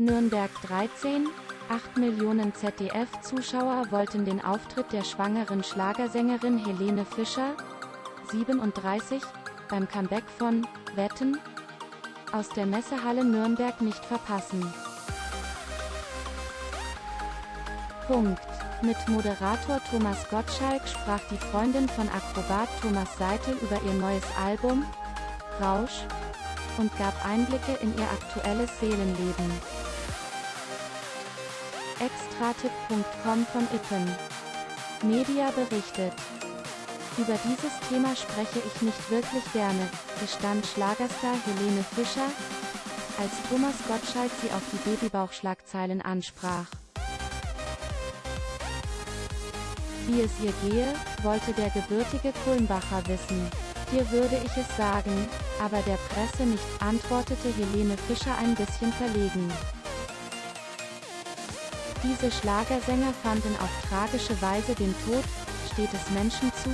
Nürnberg 13, 8 Millionen ZDF-Zuschauer wollten den Auftritt der schwangeren Schlagersängerin Helene Fischer, 37, beim Comeback von Wetten aus der Messehalle Nürnberg nicht verpassen. Punkt. Mit Moderator Thomas Gottschalk sprach die Freundin von Akrobat Thomas Seitel über ihr neues Album, Rausch, und gab Einblicke in ihr aktuelles Seelenleben. Extratipp.com von Ippen. Media berichtet. Über dieses Thema spreche ich nicht wirklich gerne, gestand Schlagerstar Helene Fischer, als Thomas Gottschalk sie auf die Babybauchschlagzeilen ansprach. Wie es ihr gehe, wollte der gebürtige Kulmbacher wissen. Dir würde ich es sagen, aber der Presse nicht, antwortete Helene Fischer ein bisschen verlegen. Diese Schlagersänger fanden auf tragische Weise den Tod, steht es Menschen zu,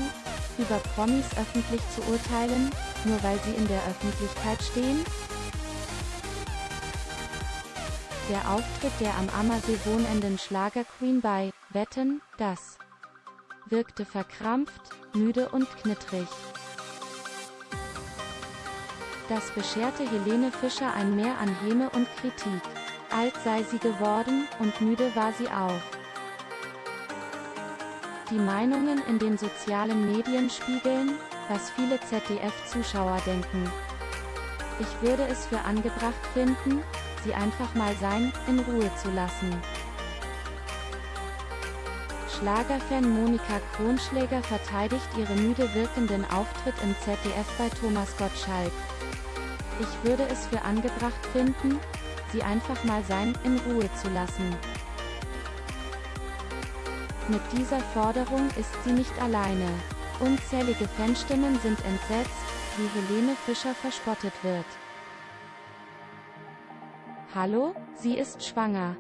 über Promis öffentlich zu urteilen, nur weil sie in der Öffentlichkeit stehen? Der Auftritt der am Ammersee wohnenden Schlagerqueen bei Wetten, das wirkte verkrampft, müde und knittrig. Das bescherte Helene Fischer ein Mehr an Häme und Kritik. Alt sei sie geworden, und müde war sie auch. Die Meinungen in den sozialen Medien spiegeln, was viele ZDF-Zuschauer denken. Ich würde es für angebracht finden, sie einfach mal sein, in Ruhe zu lassen. Schlagerfan Monika Kronschläger verteidigt ihren müde wirkenden Auftritt im ZDF bei Thomas Gottschalk. Ich würde es für angebracht finden, sie einfach mal sein, in Ruhe zu lassen. Mit dieser Forderung ist sie nicht alleine. Unzählige Fanstimmen sind entsetzt, wie Helene Fischer verspottet wird. Hallo, sie ist schwanger.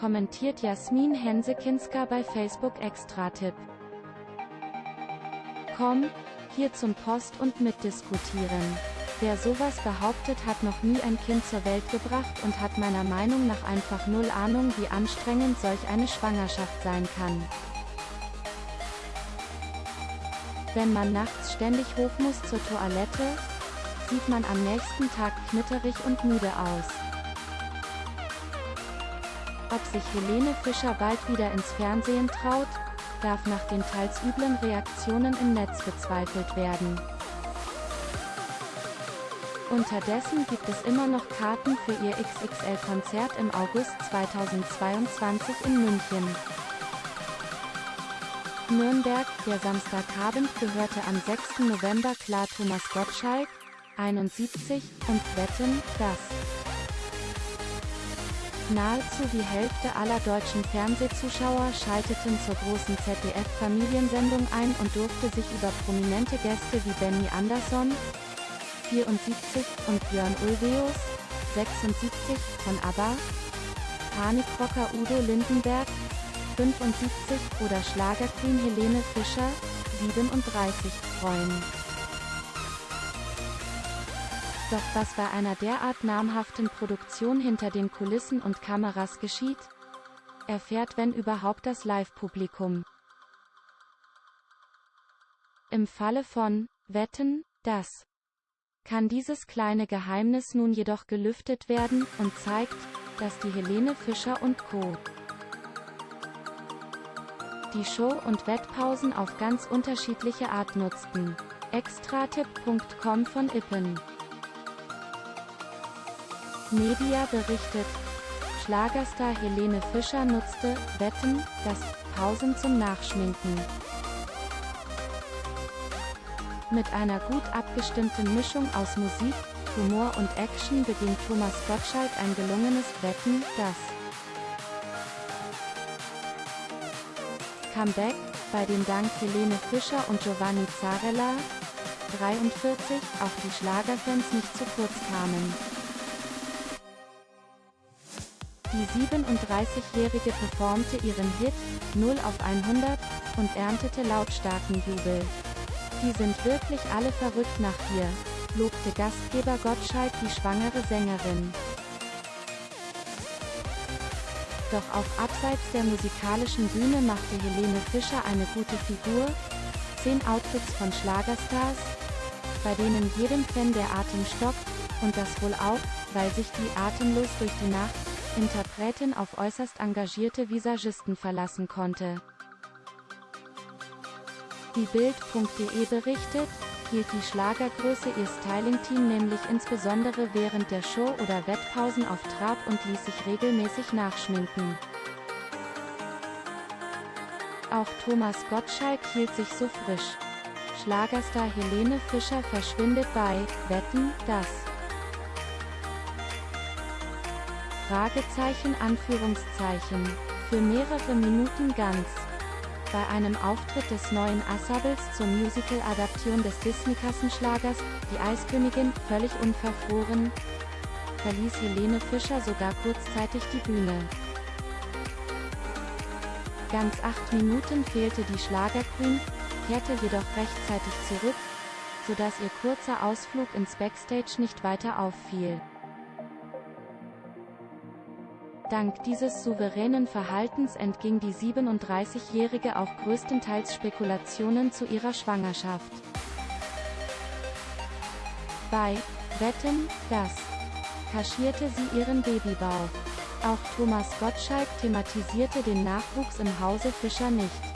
Kommentiert Jasmin Hensekinska bei Facebook Extra-Tipp. Komm, hier zum Post und mitdiskutieren. Wer sowas behauptet hat noch nie ein Kind zur Welt gebracht und hat meiner Meinung nach einfach null Ahnung wie anstrengend solch eine Schwangerschaft sein kann. Wenn man nachts ständig hoch muss zur Toilette, sieht man am nächsten Tag knitterig und müde aus. Ob sich Helene Fischer bald wieder ins Fernsehen traut, darf nach den teils üblen Reaktionen im Netz bezweifelt werden. Unterdessen gibt es immer noch Karten für ihr XXL-Konzert im August 2022 in München. Nürnberg, der Samstagabend gehörte am 6. November klar Thomas Gottschalk, 71, und Wetten, das. Nahezu die Hälfte aller deutschen Fernsehzuschauer schalteten zur großen ZDF-Familiensendung ein und durfte sich über prominente Gäste wie Benny Andersson, 74, und Björn Ulvaeus, 76, von ABBA, Panikrocker Udo Lindenberg, 75, oder Schlagerqueen Helene Fischer, 37, freuen. Doch was bei einer derart namhaften Produktion hinter den Kulissen und Kameras geschieht, erfährt wenn überhaupt das Live-Publikum. Im Falle von Wetten, das kann dieses kleine Geheimnis nun jedoch gelüftet werden, und zeigt, dass die Helene Fischer und Co. die Show- und Wettpausen auf ganz unterschiedliche Art nutzten. Extratipp.com von Ippen Media berichtet, Schlagerstar Helene Fischer nutzte Wetten, das Pausen zum Nachschminken. Mit einer gut abgestimmten Mischung aus Musik, Humor und Action bedient Thomas Gottschalk ein gelungenes Wetten, das Comeback, bei dem dank Helene Fischer und Giovanni Zarella, 43, auch die Schlagerfans nicht zu kurz kamen. Die 37-Jährige performte ihren Hit, 0 auf 100, und erntete lautstarken Jubel. Die sind wirklich alle verrückt nach dir, lobte Gastgeber Gottschalk die schwangere Sängerin. Doch auch abseits der musikalischen Bühne machte Helene Fischer eine gute Figur. Zehn Outfits von Schlagerstars, bei denen jedem Fan der Atem stockt, und das wohl auch, weil sich die atemlos durch die Nacht Interpretin auf äußerst engagierte Visagisten verlassen konnte. Wie Bild.de berichtet, hielt die Schlagergröße ihr Styling-Team nämlich insbesondere während der Show oder Wettpausen auf Trab und ließ sich regelmäßig nachschminken. Auch Thomas Gottschalk hielt sich so frisch. Schlagerstar Helene Fischer verschwindet bei Wetten, das Fragezeichen Anführungszeichen für mehrere Minuten ganz. Bei einem Auftritt des neuen Ensembles zur Musical-Adaption des Disney-Kassenschlagers, Die Eiskönigin, völlig unverfroren, verließ Helene Fischer sogar kurzzeitig die Bühne. Ganz acht Minuten fehlte die Schlagerqueen, kehrte jedoch rechtzeitig zurück, sodass ihr kurzer Ausflug ins Backstage nicht weiter auffiel. Dank dieses souveränen Verhaltens entging die 37-Jährige auch größtenteils Spekulationen zu ihrer Schwangerschaft. Bei Wetten, das kaschierte sie ihren Babybauch. Auch Thomas Gottschalk thematisierte den Nachwuchs im Hause Fischer nicht.